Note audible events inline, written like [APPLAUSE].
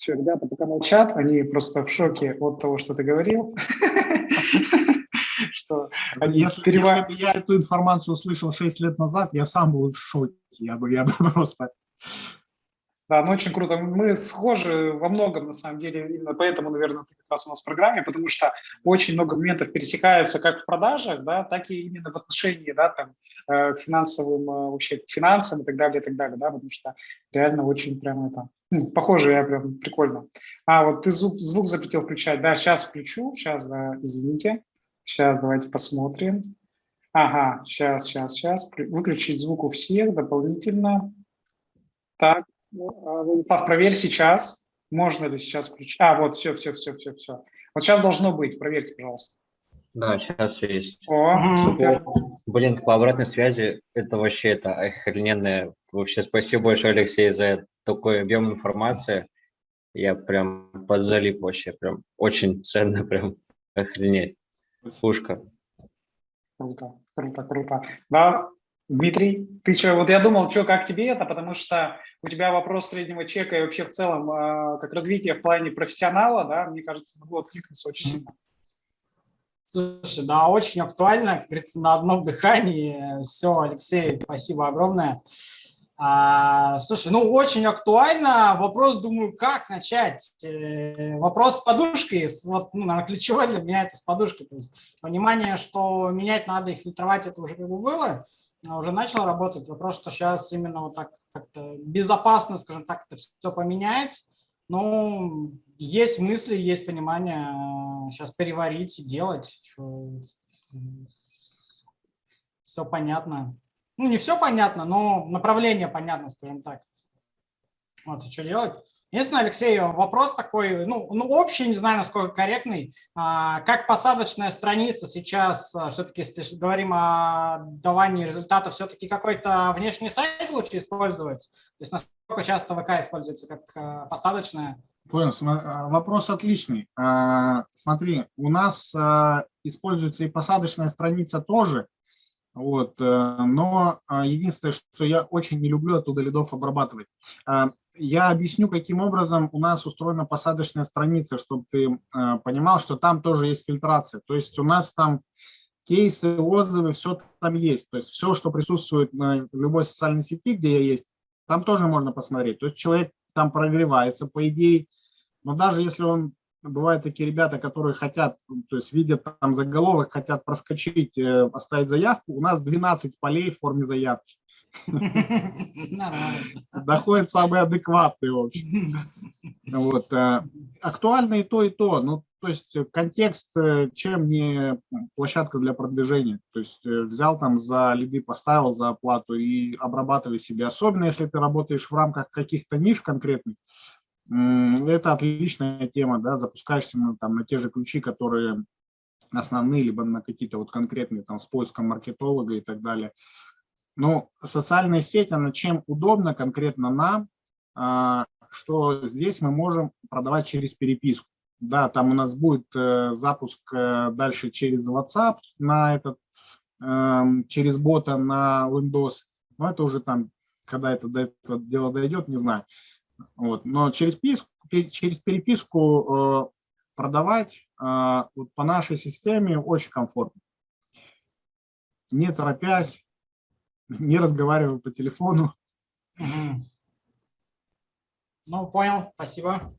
Все, ребята пока молчат, они просто в шоке от того, что ты говорил. [LAUGHS] Что если, перева... если бы я эту информацию услышал 6 лет назад, я сам был в шоке. Я бы, я бы [LAUGHS] просто да, ну очень круто. Мы схожи во многом, на самом деле, именно поэтому, наверное, ты как раз у нас в программе, потому что очень много моментов пересекаются как в продажах, да, так и именно в отношении, да, там, э, к финансовым, э, вообще, к финансам и так далее, и так далее, да, потому что реально очень прям это, похоже, я прям прикольно. А, вот ты звук, звук запретил включать, да, сейчас включу, сейчас, да, извините, сейчас давайте посмотрим. Ага, сейчас, сейчас, сейчас, выключить звук у всех дополнительно. Так, Владислав, проверь сейчас, можно ли сейчас включить. А, вот, все, все, все, все, все. Вот сейчас должно быть, проверьте, пожалуйста. Да, сейчас все есть. О, супер. Блин, по обратной связи, это вообще это охрененное. Вообще спасибо большое, Алексей, за такой объем информации. Я прям подзалип вообще, прям очень [LAUGHS] ценно, прям охренеть. Пушка. Круто, круто, круто. Да, Дмитрий, ты что, вот я думал, что, как тебе это, потому что у тебя вопрос среднего чека и вообще в целом а, как развитие в плане профессионала, да, мне кажется, могло откликнуться очень сильно. Слушай, да, очень актуально, как говорится, на одном дыхании. Все, Алексей, спасибо огромное. А, слушай, ну очень актуально. Вопрос, думаю, как начать? Э, вопрос с подушкой. Вот, ну, наверное, ключевой для меня это с подушкой. То есть понимание, что менять надо и фильтровать, это уже как бы было. А, уже начал работать. Вопрос, что сейчас именно вот так как-то безопасно, скажем так, это все поменять. Но есть мысли, есть понимание сейчас переварить и делать. Все понятно. Ну, не все понятно, но направление понятно, скажем так. Вот, что делать? Единственное, Алексей, вопрос такой, ну, ну общий, не знаю, насколько корректный. А, как посадочная страница сейчас, а, все-таки, если говорим о давании результатов, все-таки какой-то внешний сайт лучше использовать? То есть насколько часто ВК используется как а, посадочная? Понял, а, вопрос отличный. Смотри, у нас используется и посадочная страница тоже, вот, э, но единственное, что я очень не люблю оттуда лидов обрабатывать я объясню, каким образом у нас устроена посадочная страница, чтобы ты э, понимал, что там тоже есть фильтрация. То есть у нас там кейсы, отзывы, все там есть. То есть все, что присутствует на любой социальной сети, где я есть, там тоже можно посмотреть. То есть человек там прогревается, по идее, но даже если он бывают такие ребята, которые хотят, то есть видят там заголовок, хотят проскочить, э, оставить заявку. У нас 12 полей в форме заявки. Доходит самые адекватные, в общем. [LAUGHS] Вот. Э, актуально и то, и то. Ну, то есть контекст, э, чем не площадка для продвижения. То есть взял там за лиды, поставил за оплату и обрабатывай себе. Особенно, если ты работаешь в рамках каких-то ниш конкретных, это отличная тема, да, запускаешься на, там, на те же ключи, которые основные, либо на какие-то вот конкретные там с поиском маркетолога и так далее. Но социальная сеть, она чем удобна конкретно нам, а, что здесь мы можем продавать через переписку. Да, там у нас будет э, запуск э, дальше через WhatsApp на этот, эм, через бота на Windows, но это уже там, когда это до этого дела дойдет, не знаю. Вот. Но через, переписку, через переписку э, продавать э, вот по нашей системе очень комфортно. Не торопясь, [LAUGHS] не разговаривая по телефону. Ну, понял, спасибо.